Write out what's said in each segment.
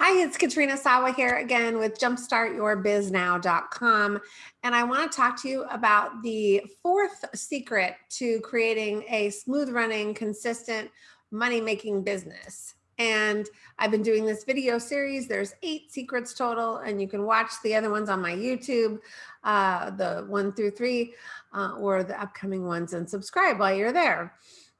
Hi, it's Katrina Sawa here again with jumpstartyourbiznow.com. And I want to talk to you about the fourth secret to creating a smooth running, consistent money making business. And I've been doing this video series. There's eight secrets total, and you can watch the other ones on my YouTube, uh, the one through three, uh, or the upcoming ones and subscribe while you're there.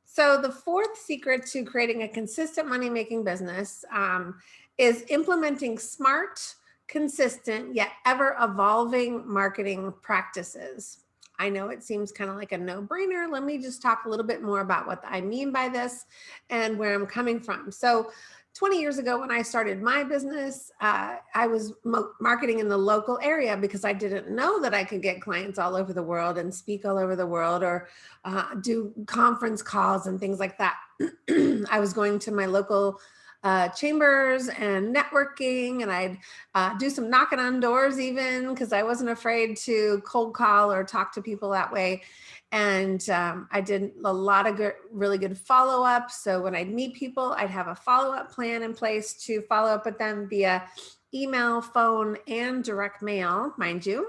So the fourth secret to creating a consistent money making business um, is implementing smart, consistent, yet ever evolving marketing practices. I know it seems kind of like a no brainer. Let me just talk a little bit more about what I mean by this and where I'm coming from. So 20 years ago when I started my business, uh, I was marketing in the local area because I didn't know that I could get clients all over the world and speak all over the world or uh, do conference calls and things like that. I was going to my local uh, chambers and networking and I'd uh, do some knocking on doors even because I wasn't afraid to cold call or talk to people that way. And um, I did a lot of good, really good follow up. So when I'd meet people, I'd have a follow up plan in place to follow up with them via email, phone, and direct mail, mind you.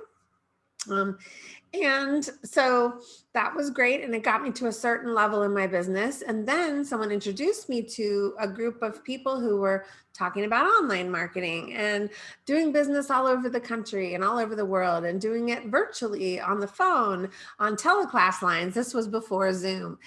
Um, and so that was great. And it got me to a certain level in my business. And then someone introduced me to a group of people who were talking about online marketing and doing business all over the country and all over the world and doing it virtually on the phone, on teleclass lines. This was before Zoom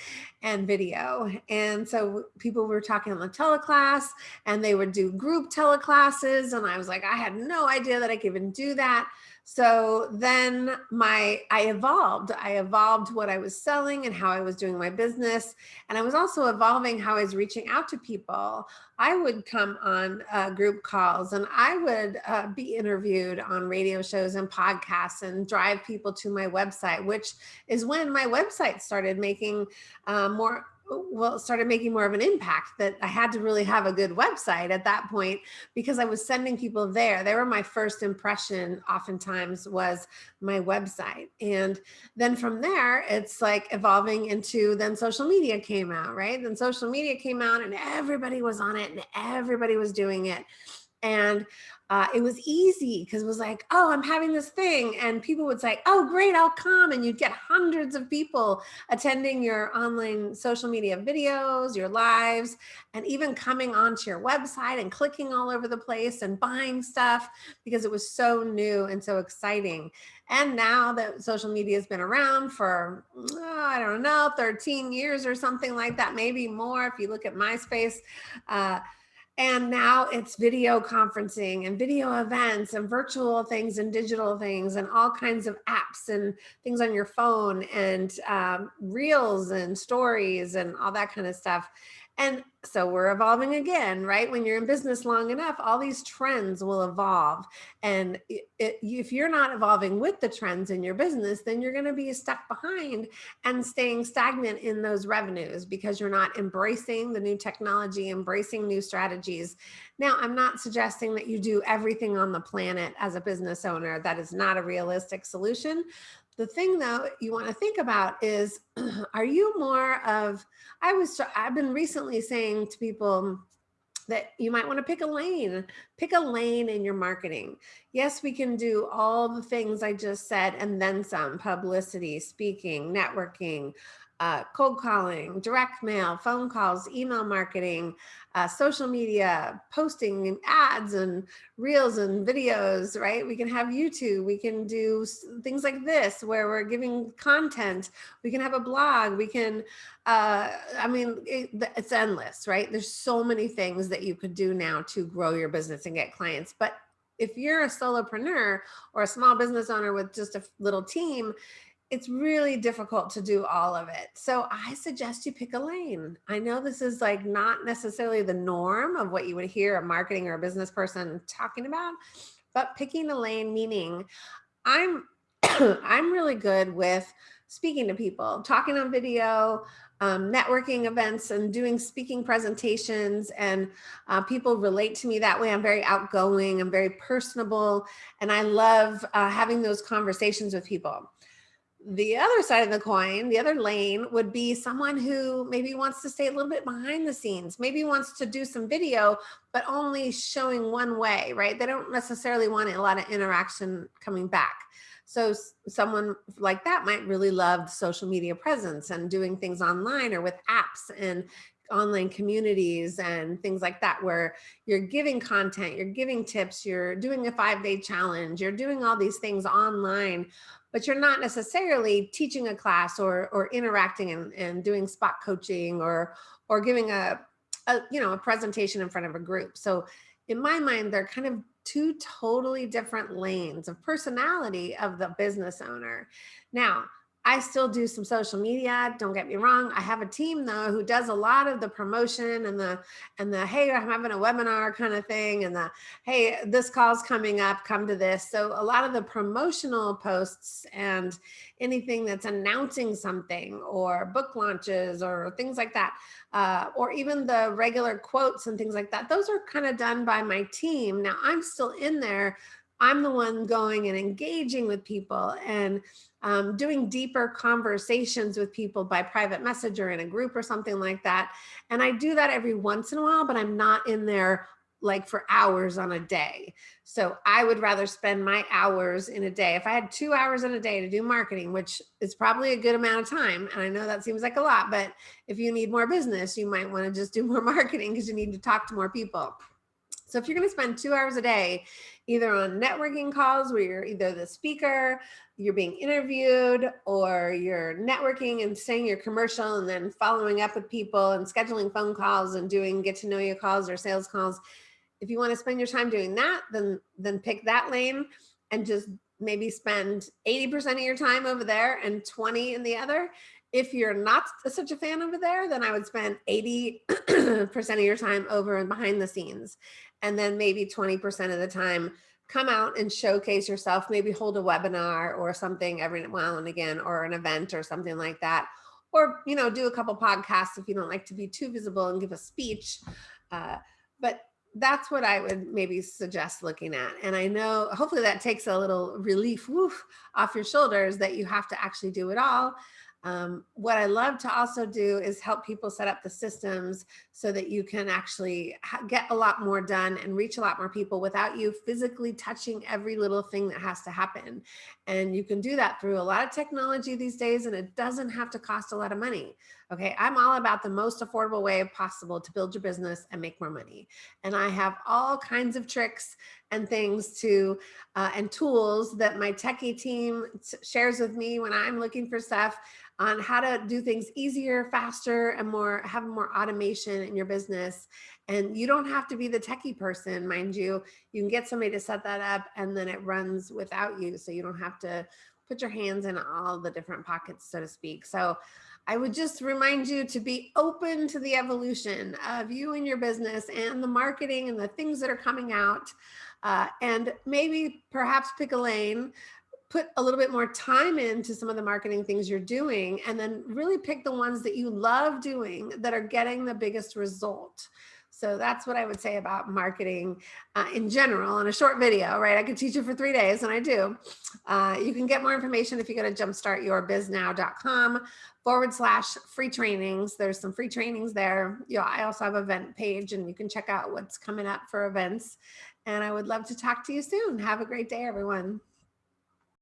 and video. And so people were talking on the teleclass and they would do group teleclasses. And I was like, I had no idea that I could even do that. So then my, I evolved, I evolved what I was selling and how I was doing my business. And I was also evolving how I was reaching out to people. I would come on uh, group calls and I would uh, be interviewed on radio shows and podcasts and drive people to my website, which is when my website started making uh, more well started making more of an impact that I had to really have a good website at that point because I was sending people there. They were my first impression oftentimes was my website. And then from there, it's like evolving into then social media came out, right? Then social media came out and everybody was on it and everybody was doing it. And uh, it was easy because it was like, oh, I'm having this thing. And people would say, oh, great, I'll come. And you'd get hundreds of people attending your online social media videos, your lives, and even coming onto your website and clicking all over the place and buying stuff because it was so new and so exciting. And now that social media has been around for, oh, I don't know, 13 years or something like that, maybe more if you look at MySpace, uh, and now it's video conferencing and video events and virtual things and digital things and all kinds of apps and things on your phone and um, reels and stories and all that kind of stuff. And so we're evolving again, right? When you're in business long enough, all these trends will evolve. And it, it, if you're not evolving with the trends in your business, then you're going to be stuck behind and staying stagnant in those revenues because you're not embracing the new technology, embracing new strategies. Now, I'm not suggesting that you do everything on the planet as a business owner. That is not a realistic solution. The thing though you want to think about is, are you more of, I was, I've been recently saying to people that you might want to pick a lane, pick a lane in your marketing. Yes, we can do all the things I just said and then some publicity, speaking, networking, uh, cold calling, direct mail, phone calls, email marketing, uh, social media, posting and ads and reels and videos, right? We can have YouTube, we can do things like this where we're giving content, we can have a blog, we can, uh, I mean, it, it's endless, right? There's so many things that you could do now to grow your business and get clients. But if you're a solopreneur or a small business owner with just a little team, it's really difficult to do all of it. So I suggest you pick a lane. I know this is like not necessarily the norm of what you would hear a marketing or a business person talking about, but picking a lane meaning I'm I'm really good with speaking to people, talking on video, um, networking events and doing speaking presentations and uh, people relate to me that way. I'm very outgoing, I'm very personable, and I love uh, having those conversations with people the other side of the coin, the other lane would be someone who maybe wants to stay a little bit behind the scenes, maybe wants to do some video, but only showing one way, right? They don't necessarily want a lot of interaction coming back. So someone like that might really love social media presence and doing things online or with apps and online communities and things like that where you're giving content, you're giving tips, you're doing a five day challenge, you're doing all these things online, but you're not necessarily teaching a class or, or interacting and, and doing spot coaching or, or giving a, a, you know, a presentation in front of a group. So in my mind, they're kind of two totally different lanes of personality of the business owner. Now, I still do some social media. Don't get me wrong. I have a team though who does a lot of the promotion and the and the hey, I'm having a webinar kind of thing, and the hey, this call's coming up. Come to this. So a lot of the promotional posts and anything that's announcing something or book launches or things like that, uh, or even the regular quotes and things like that. Those are kind of done by my team. Now I'm still in there. I'm the one going and engaging with people and um, doing deeper conversations with people by private message or in a group or something like that. And I do that every once in a while, but I'm not in there like for hours on a day. So I would rather spend my hours in a day. If I had two hours in a day to do marketing, which is probably a good amount of time. And I know that seems like a lot, but if you need more business, you might want to just do more marketing because you need to talk to more people. So if you're going to spend two hours a day, either on networking calls where you're either the speaker, you're being interviewed, or you're networking and saying your commercial and then following up with people and scheduling phone calls and doing get to know you calls or sales calls. If you want to spend your time doing that, then then pick that lane and just maybe spend 80% of your time over there and 20 in the other. If you're not such a fan over there, then I would spend 80% of your time over and behind the scenes and then maybe 20% of the time come out and showcase yourself, maybe hold a webinar or something every while and again, or an event or something like that. Or, you know, do a couple podcasts if you don't like to be too visible and give a speech. Uh, but that's what I would maybe suggest looking at. And I know hopefully that takes a little relief woof, off your shoulders that you have to actually do it all. Um, what I love to also do is help people set up the systems so that you can actually get a lot more done and reach a lot more people without you physically touching every little thing that has to happen. And you can do that through a lot of technology these days and it doesn't have to cost a lot of money. Okay, I'm all about the most affordable way possible to build your business and make more money. And I have all kinds of tricks and things to, uh, and tools that my techie team shares with me when I'm looking for stuff on how to do things easier, faster, and more have more automation in your business. And you don't have to be the techie person, mind you. You can get somebody to set that up and then it runs without you. So you don't have to put your hands in all the different pockets, so to speak. So I would just remind you to be open to the evolution of you and your business and the marketing and the things that are coming out. Uh, and maybe perhaps pick a lane put a little bit more time into some of the marketing things you're doing and then really pick the ones that you love doing that are getting the biggest result. So that's what I would say about marketing uh, in general in a short video, right? I could teach you for three days and I do. Uh, you can get more information if you go to jumpstartyourbiznow.com forward slash free trainings. There's some free trainings there. I also have an event page and you can check out what's coming up for events. And I would love to talk to you soon. Have a great day, everyone.